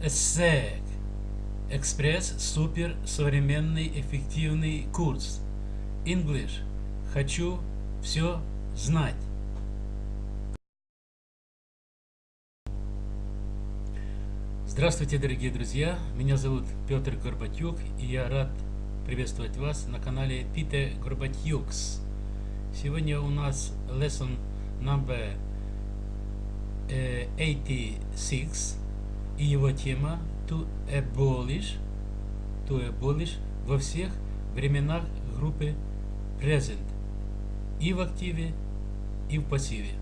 ESSEC. Экспресс супер современный эффективный курс. English. Хочу все знать. Здравствуйте, дорогие друзья! Меня зовут Петр Горбатюк, и я рад приветствовать вас на канале Peter Горбатюкс. Сегодня у нас lesson number 86 и его тема to abolish, to abolish во всех временах группы present и в активе, и в пассиве.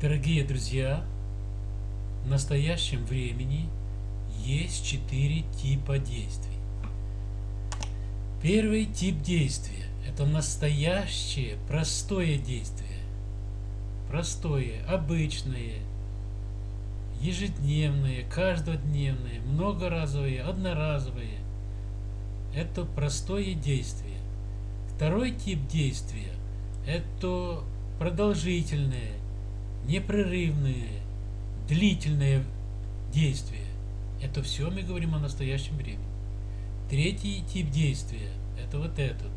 Дорогие друзья, в настоящем времени есть четыре типа действий. Первый тип действия – это настоящее, простое действие. Простое, обычное, ежедневное, каждодневное, многоразовое, одноразовое. Это простое действие. Второй тип действия – это продолжительное, непрерывное, длительное действие. Это все мы говорим о настоящем времени. Третий тип действия – это вот этот.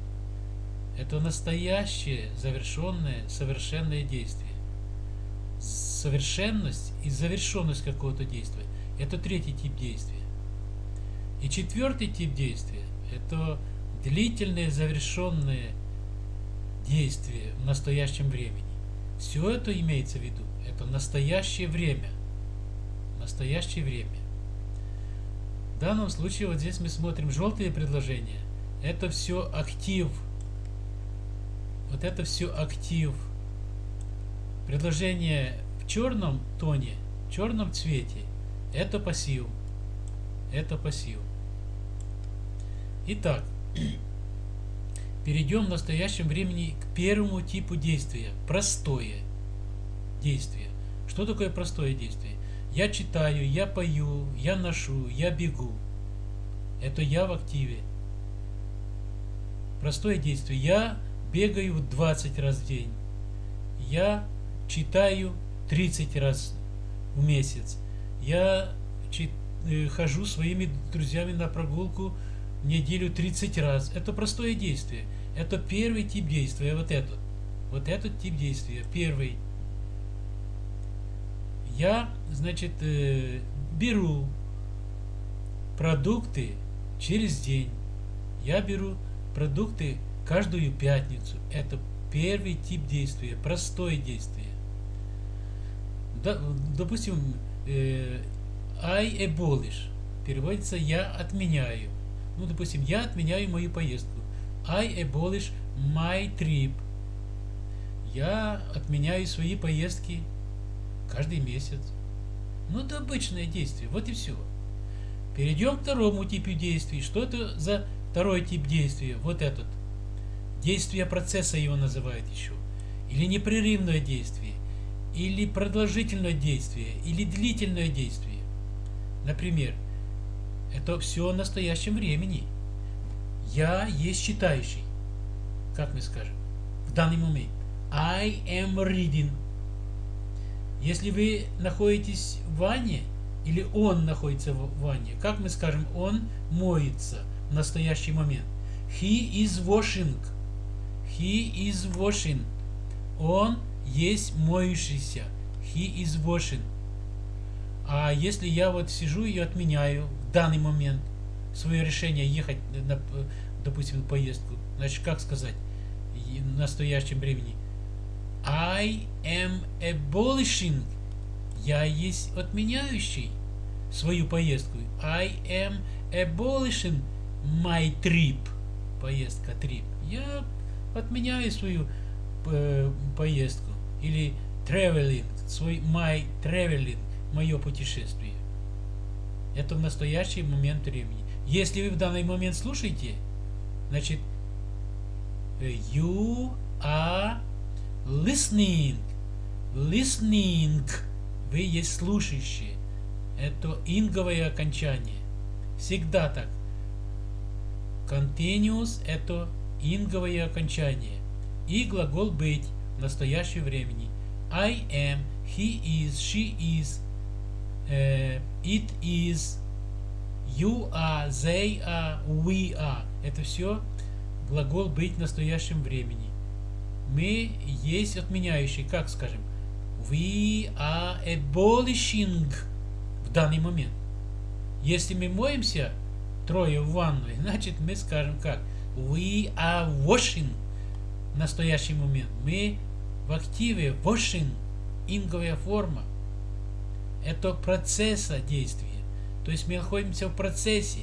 Это настоящее, завершенное, совершенное действие. Совершенность и завершенность какого-то действия – это третий тип действия. И четвертый тип действия – это длительное, завершенное действие в настоящем времени. Все это имеется в виду. Это настоящее время. Настоящее время. В данном случае вот здесь мы смотрим желтые предложения. Это все актив. Вот это все актив. Предложение в черном тоне, в черном цвете, это пассив. Это пассив. Итак, Перейдем в настоящем времени к первому типу действия. Простое действие. Что такое простое действие? Я читаю, я пою, я ношу, я бегу. Это я в активе. Простое действие. Я бегаю 20 раз в день. Я читаю 30 раз в месяц. Я э, хожу своими друзьями на прогулку неделю 30 раз. Это простое действие. Это первый тип действия, вот этот. Вот этот тип действия, первый. Я, значит, э, беру продукты через день. Я беру продукты каждую пятницу. Это первый тип действия, простое действие. Допустим, э, I abolish переводится я отменяю. Ну, допустим, я отменяю мою поездку. I abolish my trip. Я отменяю свои поездки каждый месяц. Ну, это обычное действие. Вот и все. Перейдем к второму типу действий. Что это за второй тип действия? Вот этот. Действие процесса его называют еще. Или непрерывное действие. Или продолжительное действие. Или длительное действие. Например, это все в настоящем времени. Я есть читающий. Как мы скажем? В данный момент. I am reading. Если вы находитесь в ванне, или он находится в ванне, как мы скажем, он моется в настоящий момент. He is washing. He is washing. Он есть моющийся. He is washing. А если я вот сижу и отменяю в данный момент свое решение ехать, на, допустим, поездку, значит, как сказать в настоящем времени? I am abolishing. Я есть отменяющий свою поездку. I am abolishing my trip. Поездка, trip. Я отменяю свою э, поездку. Или traveling, свой my traveling мое путешествие. Это в настоящий момент времени. Если вы в данный момент слушаете, значит, you are listening. Listening. Вы есть слушающие. Это инговое окончание. Всегда так. Continuous – это инговое окончание. И глагол быть в настоящем времени. I am he is, she is, э, it is, you are, they are, we are. Это все глагол быть в настоящем времени. Мы есть отменяющий, как скажем, we are abolishing в данный момент. Если мы моемся трое в ванной, значит мы скажем как? We are washing в настоящий момент. Мы в активе washing, инговая форма. Это процесса действия. То есть мы находимся в процессе.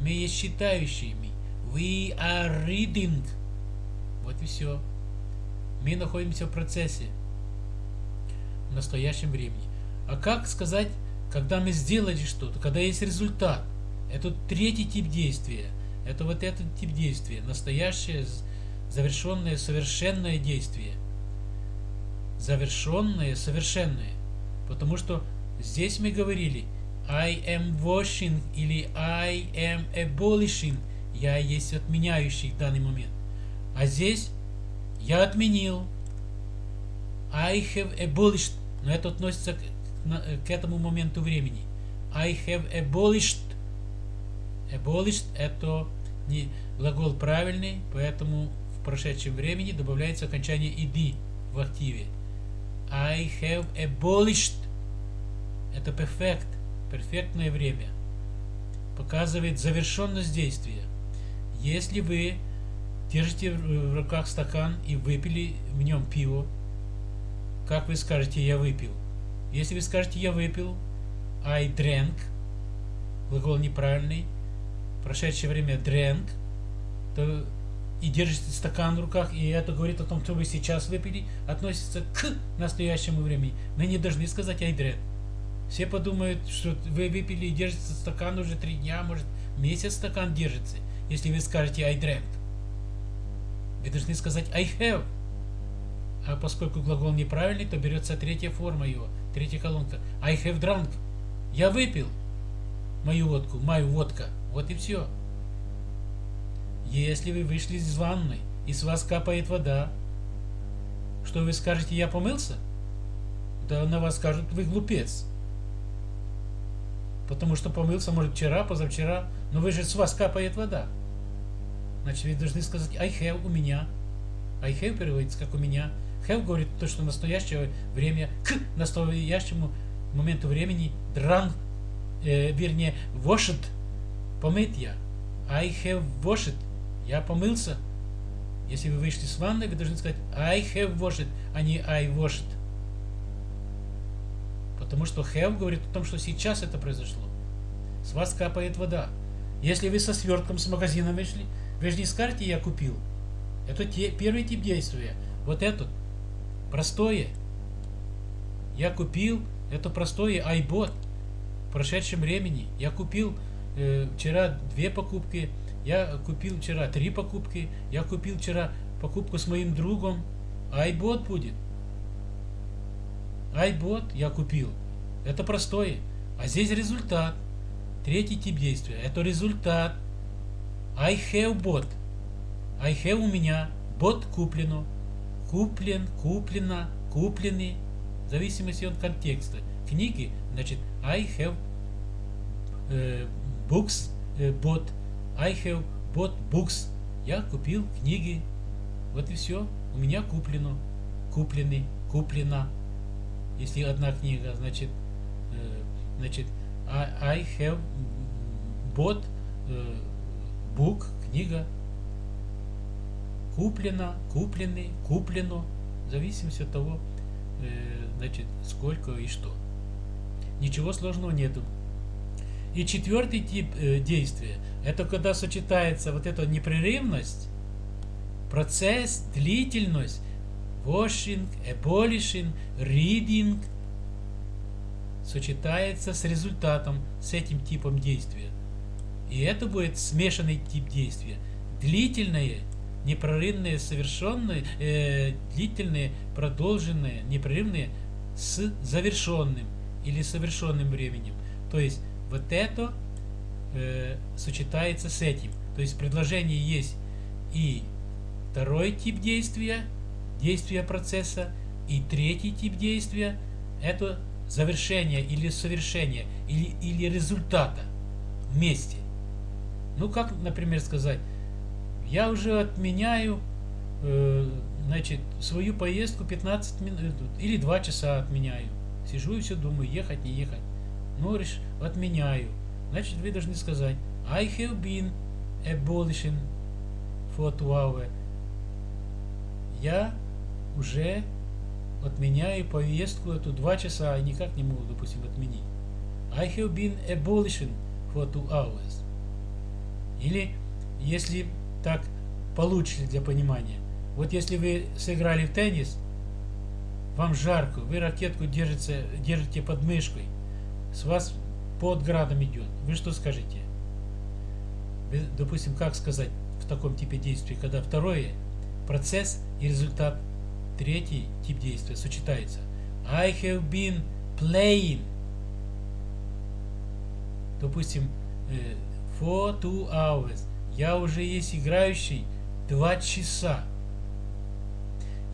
Мы есть считающими. We are reading. Вот и все. Мы находимся в процессе. В настоящем времени. А как сказать когда мы сделали что-то, когда есть результат, это третий тип действия. Это вот этот тип действия. Настоящее, завершенное, совершенное действие. Завершенное, совершенное. Потому что здесь мы говорили I am washing или I am abolishing. Я есть отменяющий в данный момент. А здесь я отменил. I have abolished. Но это относится к Э, к этому моменту времени. I have abolished. Abolished это не глагол правильный, поэтому в прошедшем времени добавляется окончание ed в активе. I have abolished. Это perfect, перфектное время. Показывает завершенность действия. Если вы держите в руках стакан и выпили в нем пиво, как вы скажете «я выпил»? Если вы скажете «я выпил», I drank, глагол неправильный, прошедшее время drank, то и держите стакан в руках, и это говорит о том, что вы сейчас выпили, относится к настоящему времени. Мы не должны сказать drank. Все подумают, что вы выпили и держите стакан уже три дня, может месяц стакан держится, если вы скажете I drank. Вы должны сказать I have. А поскольку глагол неправильный, то берется третья форма его – Третья колонка. I have drunk. Я выпил мою водку, мою водка. Вот и все. Если вы вышли из ванной, и с вас капает вода, что вы скажете, я помылся? Да на вас скажут, вы глупец. Потому что помылся, может, вчера, позавчера, но вы же с вас капает вода. Значит, вы должны сказать I have у меня. I have переводится как у меня. Have говорит то, что настоящее время к настоящему моменту времени дран, э, вернее, washed, помыть я. I have washed. Я помылся. Если вы вышли с ванной, вы должны сказать I have washed, а не I washed. Потому что have говорит о том, что сейчас это произошло. С вас капает вода. Если вы со свертком с магазина вышли, вы же не скажете «я купил». Это те, первый тип действия. Вот этот Простое. Я купил, это простое iBot в прошедшем времени. Я купил э, вчера две покупки, я купил вчера три покупки, я купил вчера покупку с моим другом. iBot будет. iBot я купил. Это простое. А здесь результат. Третий тип действия. Это результат. I have bought. I have у меня. Бот куплено куплен, куплено, куплены, в зависимости от контекста. Книги, значит, I have э, books э, bought, I have bought books. Я купил книги. Вот и все. У меня куплено, куплены, куплена. Если одна книга, значит, э, значит, I, have bought э, book, книга, куплено, куплены, куплено, в зависимости от того, э, значит, сколько и что. Ничего сложного нету. И четвертый тип э, действия, это когда сочетается вот эта непрерывность, процесс, длительность, washing, abolishing, reading, сочетается с результатом, с этим типом действия. И это будет смешанный тип действия. Длительное непрерывные, совершенные, э, длительные, продолженные, непрерывные с завершенным или совершенным временем. То есть вот это э, сочетается с этим. То есть в предложении есть и второй тип действия, действия процесса, и третий тип действия, это завершение или совершение, или, или результата вместе. Ну, как, например, сказать, я уже отменяю э, значит, свою поездку 15 минут или 2 часа отменяю. Сижу и все думаю, ехать, не ехать. Реш, отменяю. Значит, вы должны сказать, I have been abolishing for two hours. Я уже отменяю поездку эту два часа, и никак не могу, допустим, отменить. I have been abolishing for two hours. Или, если так получше для понимания, вот если вы сыграли в теннис, вам жарко, вы ракетку держите, держите под мышкой, с вас под градом идет, вы что скажете? Допустим, как сказать в таком типе действия, когда второе, процесс и результат, третий тип действия сочетается. I have been playing. Допустим, э, for two hours. Я уже есть играющий два часа.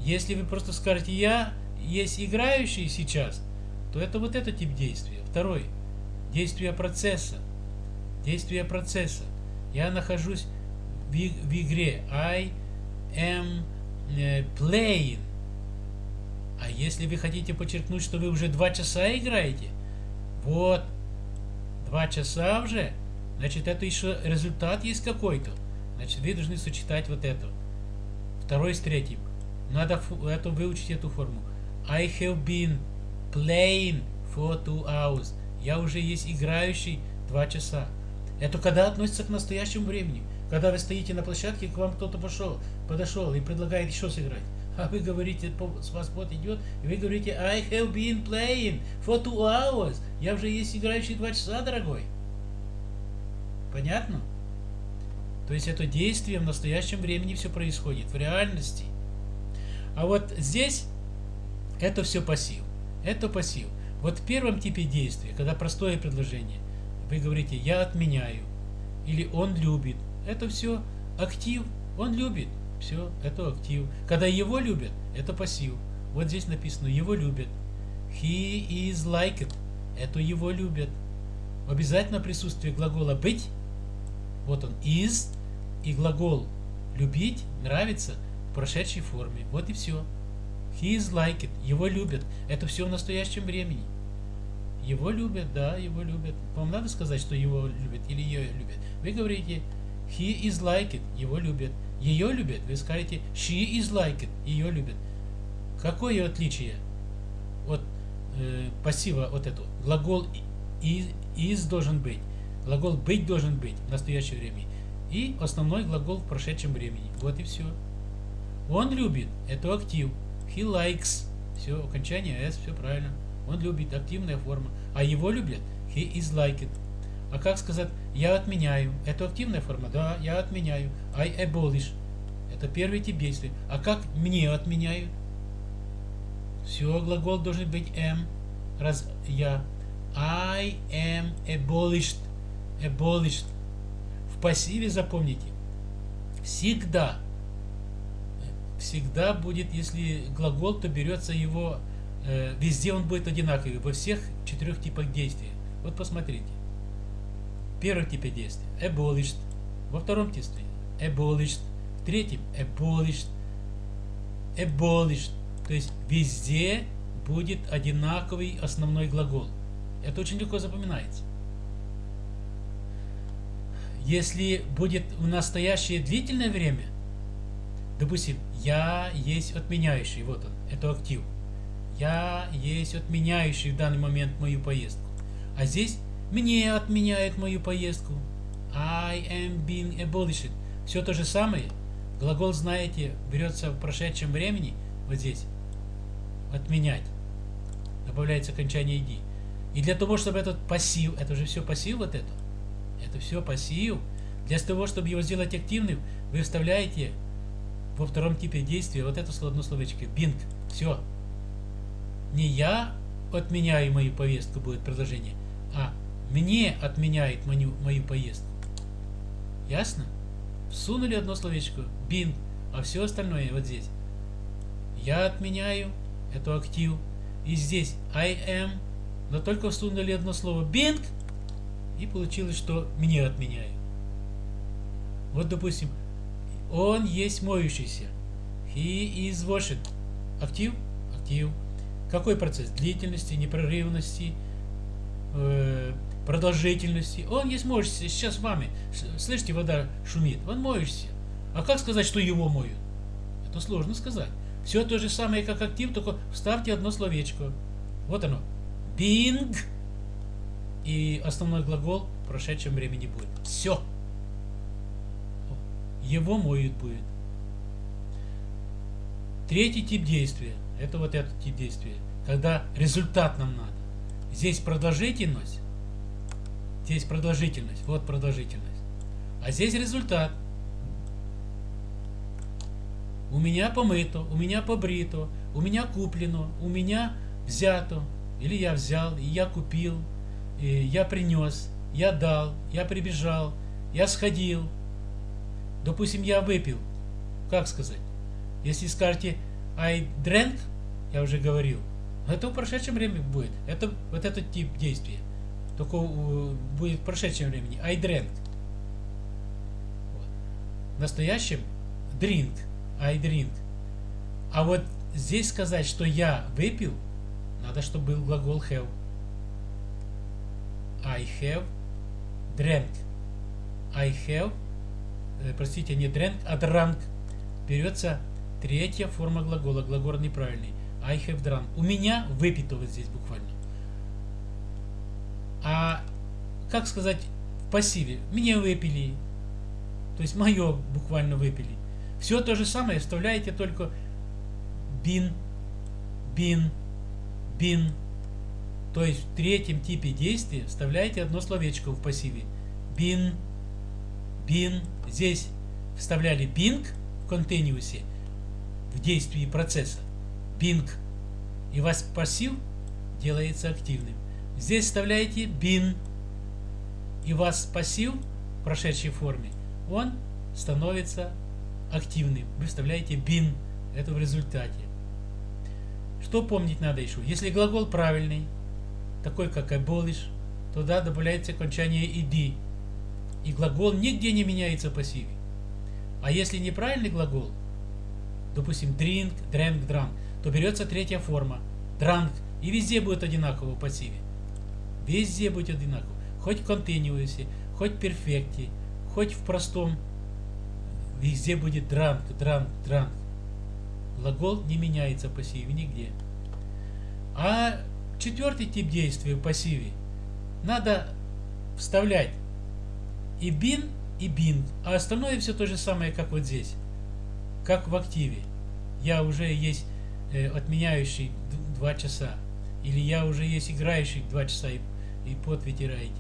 Если вы просто скажете «я есть играющий сейчас», то это вот этот тип действия. Второй. Действие процесса. Действие процесса. Я нахожусь в, в игре. I am э, playing. А если вы хотите подчеркнуть, что вы уже два часа играете, вот, два часа уже, значит, это еще результат есть какой-то. Значит, вы должны сочетать вот это. Второй с третьим. Надо эту, выучить эту форму. I have been playing for two hours. Я уже есть играющий два часа. Это когда относится к настоящему времени. Когда вы стоите на площадке, к вам кто-то пошел, подошел и предлагает еще сыграть. А вы говорите, с вас вот идет, и вы говорите, I have been playing for two hours. Я уже есть играющий два часа, дорогой. Понятно? То есть это действие в настоящем времени все происходит, в реальности. А вот здесь это все пассив. Это пассив. Вот в первом типе действия, когда простое предложение, вы говорите «я отменяю» или «он любит». Это все актив, он любит. Все, это актив. Когда его любят, это пассив. Вот здесь написано «его любят». He is like it. Это его любят. Обязательно присутствие глагола «быть». Вот он is и глагол «любить», «нравится» в прошедшей форме. Вот и все. He is like it. Его любят. Это все в настоящем времени. Его любят, да, его любят. Вам надо сказать, что его любят или ее любят. Вы говорите he is like it. Его любят. Ее любят. Вы скажете she is like it. Ее любят. Какое отличие от э, пассива от этого? Глагол is, is должен быть. Глагол быть должен быть в настоящее время. И основной глагол в прошедшем времени. Вот и все. Он любит. Это актив. He likes. Все, окончание S, все правильно. Он любит, активная форма. А его любят. He is like it. А как сказать «я отменяю»? Это активная форма? Да, я отменяю. I abolish. Это первый тип действия. А как мне отменяют? Все, глагол должен быть am. Раз я. I am abolished. Abolished. В пассиве запомните. Всегда всегда будет, если глагол, то берется его, э, везде он будет одинаковый, во всех четырех типах действия. Вот посмотрите. В первом типе действия abolished, во втором типе abolished, в третьем abolished, abolished. То есть везде будет одинаковый основной глагол. Это очень легко запоминается. Если будет в настоящее длительное время – Допустим, я есть отменяющий, вот он, это актив. Я есть отменяющий в данный момент мою поездку. А здесь мне отменяет мою поездку. I am being abolished. Все то же самое. Глагол, знаете, берется в прошедшем времени, вот здесь, отменять. Добавляется окончание ID. И для того, чтобы этот пассив, это же все пассив вот это, это все пассив. Для того, чтобы его сделать активным, вы вставляете во втором типе действия вот это одно словечко. Бинг. Все. Не я отменяю мою повестку, будет предложение, а мне отменяет мою, мою поездку. Ясно? Всунули одно словечко. Бинг. А все остальное вот здесь. Я отменяю. Это актив. и здесь I am, но только всунули одно слово being, и получилось, что мне отменяю. Вот, допустим, он есть моющийся. He is washed. Актив? Актив. Какой процесс? Длительности, непрерывности, э, продолжительности. Он есть моющийся. Сейчас с вами. Слышите, вода шумит. Он моющийся. А как сказать, что его моют? Это сложно сказать. Все то же самое, как актив, только вставьте одно словечко. Вот оно. Being. И основной глагол в прошедшем времени будет. Все. Его моют будет. Третий тип действия. Это вот этот тип действия. Когда результат нам надо. Здесь продолжительность. Здесь продолжительность. Вот продолжительность. А здесь результат. У меня помыто, у меня побрито, у меня куплено, у меня взято. Или я взял, и я купил, и я принес, я дал, я прибежал, я сходил. Допустим, я выпил. Как сказать? Если скажете I drank, я уже говорил, это в прошедшем времени будет. Это вот этот тип действия. Только будет в прошедшем времени. I drank. Вот. В настоящем drink. I drink. А вот здесь сказать, что я выпил, надо, чтобы был глагол have. I have drank. I have, э, простите, не drank, а drank. Берется третья форма глагола, глагол неправильный. I have drunk. У меня выпито вот здесь буквально. А как сказать в пассиве? Мне выпили. То есть мое буквально выпили. Все то же самое вставляете только бин, бин, бин. То есть в третьем типе действия вставляете одно словечко в пассиве. Бин, бин. Здесь вставляли бинг в континиусе в действии процесса. Бинг. И ваш пассив делается активным. Здесь вставляете бин. И вас пассив в прошедшей форме, он становится активным. Вы вставляете been. Это в результате. Что помнить надо еще? Если глагол правильный, такой как abolish, туда добавляется окончание ed. И глагол нигде не меняется в пассиве. А если неправильный глагол, допустим, drink, drank, drank, то берется третья форма. Drank. И везде будет одинаково в пассиве. Везде будет одинаково. Хоть в continuous, хоть в перфекте, хоть в простом Везде будет дранг, дранг, дранг. Глагол не меняется в пассиве нигде. А четвертый тип действия в пассиве надо вставлять и бин, и бин. А остальное все то же самое, как вот здесь. Как в активе. Я уже есть э, отменяющий 2 часа. Или я уже есть играющий 2 часа и, и пот вытираете.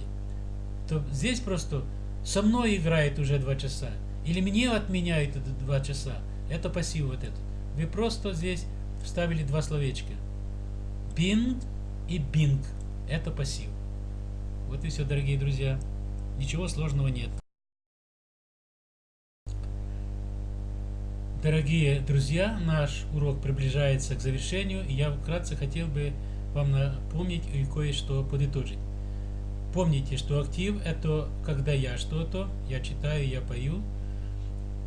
То здесь просто со мной играет уже 2 часа. Или мне отменяют это два часа. Это пассив вот этот. Вы просто здесь вставили два словечка. Bing и bing. Это пассив. Вот и все, дорогие друзья. Ничего сложного нет. Дорогие друзья, наш урок приближается к завершению, и я вкратце хотел бы вам напомнить и кое-что подытожить. Помните, что актив это когда я что-то, я читаю, я пою,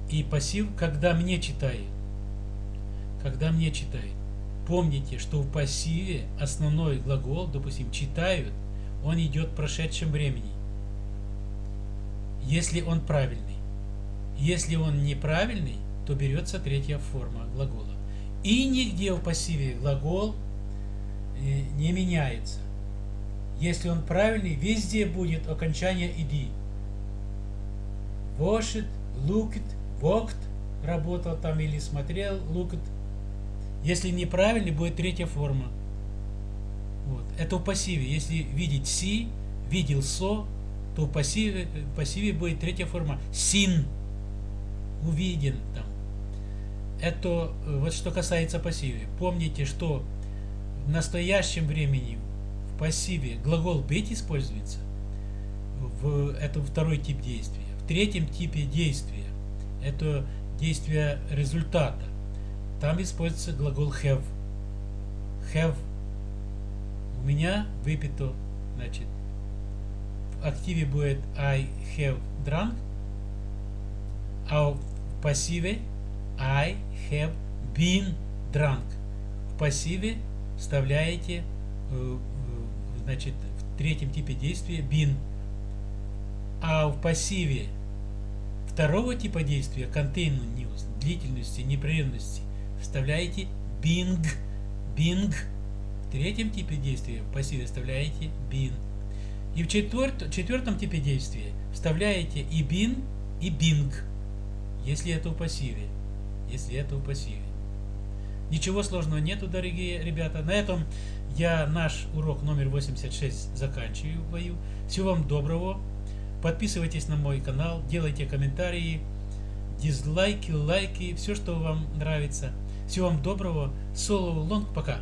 и пассив, когда мне читает. Когда мне читает. Помните, что в пассиве основной глагол, допустим, читают, он идет в прошедшем времени. Если он правильный. Если он неправильный, то берется третья форма глагола. И нигде в пассиве глагол э, не меняется. Если он правильный, везде будет окончание иди. Washed, looked, walked, работал там или смотрел, looked. Если неправильный, будет третья форма. Вот. Это в пассиве. Если видеть see, видел so, то в пассиве, в пассиве будет третья форма. Seen. Увиден там. Это вот что касается пассиве. Помните, что в настоящем времени в пассиве глагол быть используется. В, это второй тип действия. В третьем типе действия это действие результата. Там используется глагол have. Have у меня выпито, значит, активе будет I have drunk, а в пассиве I have been drunk. В пассиве вставляете, э, э, значит, в третьем типе действия been. А в пассиве второго типа действия continuous, длительности, непрерывности, вставляете bing, bing. В третьем типе действия в пассиве вставляете been. И в четверт, четвертом типе действия вставляете и been, и bing, если это в пассиве. Если это в пассиве. Ничего сложного нету, дорогие ребята. На этом я наш урок номер 86 заканчиваю. Всего вам доброго. Подписывайтесь на мой канал, делайте комментарии, дизлайки, лайки, все, что вам нравится. Всего вам доброго. Соло Лонг, пока.